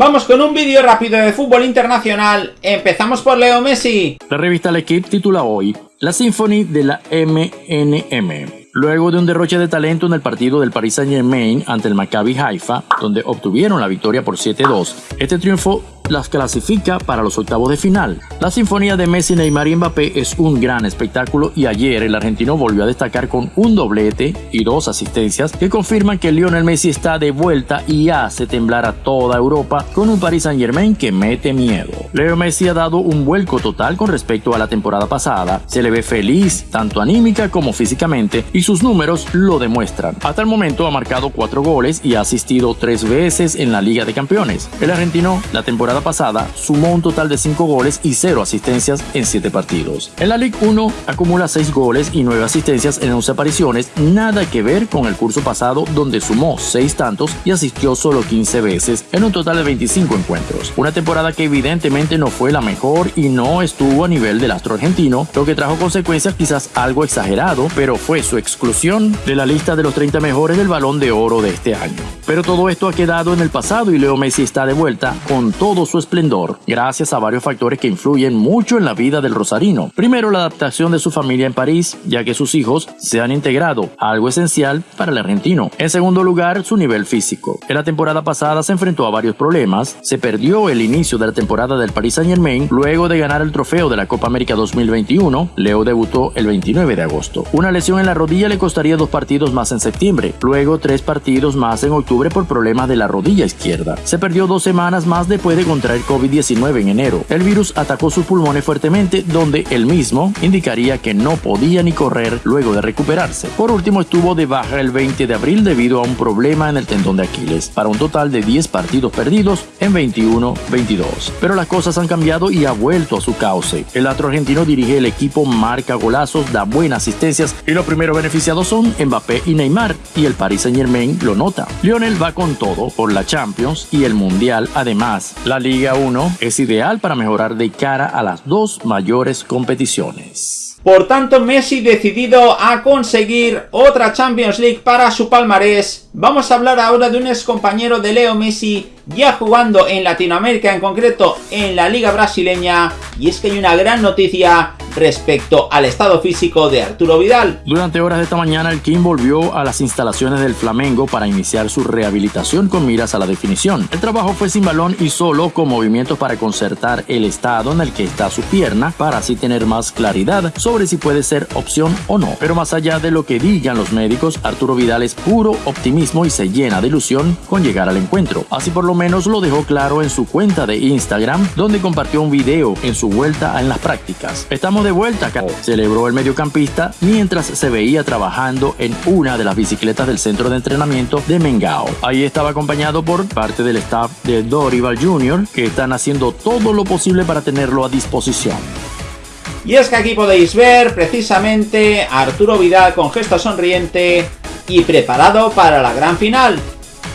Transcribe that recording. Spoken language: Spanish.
Vamos con un vídeo rápido de fútbol internacional. Empezamos por Leo Messi. La revista L'Equipe titula hoy La Symphony de la MNM. Luego de un derroche de talento en el partido del Paris Saint Germain ante el Maccabi Haifa, donde obtuvieron la victoria por 7-2, este triunfo las clasifica para los octavos de final. La sinfonía de Messi, Neymar y Mbappé es un gran espectáculo y ayer el argentino volvió a destacar con un doblete y dos asistencias que confirman que Lionel Messi está de vuelta y hace temblar a toda Europa con un Paris Saint Germain que mete miedo. Leo Messi ha dado un vuelco total con respecto a la temporada pasada, se le ve feliz tanto anímica como físicamente y sus números lo demuestran. Hasta el momento ha marcado cuatro goles y ha asistido tres veces en la Liga de Campeones. El argentino la temporada pasada sumó un total de 5 goles y 0 asistencias en 7 partidos. En la Ligue 1 acumula 6 goles y 9 asistencias en 11 apariciones, nada que ver con el curso pasado donde sumó 6 tantos y asistió solo 15 veces en un total de 25 encuentros. Una temporada que evidentemente no fue la mejor y no estuvo a nivel del astro argentino, lo que trajo consecuencias quizás algo exagerado, pero fue su exclusión de la lista de los 30 mejores del balón de oro de este año. Pero todo esto ha quedado en el pasado y Leo Messi está de vuelta con todos su esplendor gracias a varios factores que influyen mucho en la vida del rosarino. Primero, la adaptación de su familia en París, ya que sus hijos se han integrado, algo esencial para el argentino. En segundo lugar, su nivel físico. En la temporada pasada se enfrentó a varios problemas, se perdió el inicio de la temporada del Paris Saint Germain luego de ganar el trofeo de la Copa América 2021. Leo debutó el 29 de agosto. Una lesión en la rodilla le costaría dos partidos más en septiembre, luego tres partidos más en octubre por problemas de la rodilla izquierda. Se perdió dos semanas más después de contraer COVID-19 en enero. El virus atacó sus pulmones fuertemente, donde él mismo indicaría que no podía ni correr luego de recuperarse. Por último, estuvo de baja el 20 de abril debido a un problema en el tendón de Aquiles, para un total de 10 partidos perdidos en 21-22. Pero las cosas han cambiado y ha vuelto a su cauce. El otro argentino dirige el equipo, marca golazos, da buenas asistencias y los primeros beneficiados son Mbappé y Neymar, y el Paris Saint Germain lo nota. Lionel va con todo por la Champions y el Mundial. Además, la Liga 1 es ideal para mejorar de cara a las dos mayores competiciones. Por tanto, Messi decidido a conseguir otra Champions League para su palmarés. Vamos a hablar ahora de un ex compañero de Leo Messi ya jugando en Latinoamérica, en concreto en la Liga Brasileña. Y es que hay una gran noticia respecto al estado físico de Arturo Vidal. Durante horas de esta mañana el King volvió a las instalaciones del Flamengo para iniciar su rehabilitación con miras a la definición. El trabajo fue sin balón y solo con movimientos para concertar el estado en el que está su pierna para así tener más claridad sobre si puede ser opción o no. Pero más allá de lo que digan los médicos, Arturo Vidal es puro optimismo y se llena de ilusión con llegar al encuentro. Así por lo menos lo dejó claro en su cuenta de Instagram, donde compartió un video en su vuelta en las prácticas. Estamos de vuelta acá, celebró el mediocampista mientras se veía trabajando en una de las bicicletas del centro de entrenamiento de Mengao. Ahí estaba acompañado por parte del staff de Dorival Jr., que están haciendo todo lo posible para tenerlo a disposición. Y es que aquí podéis ver precisamente a Arturo Vidal con gesto sonriente y preparado para la gran final.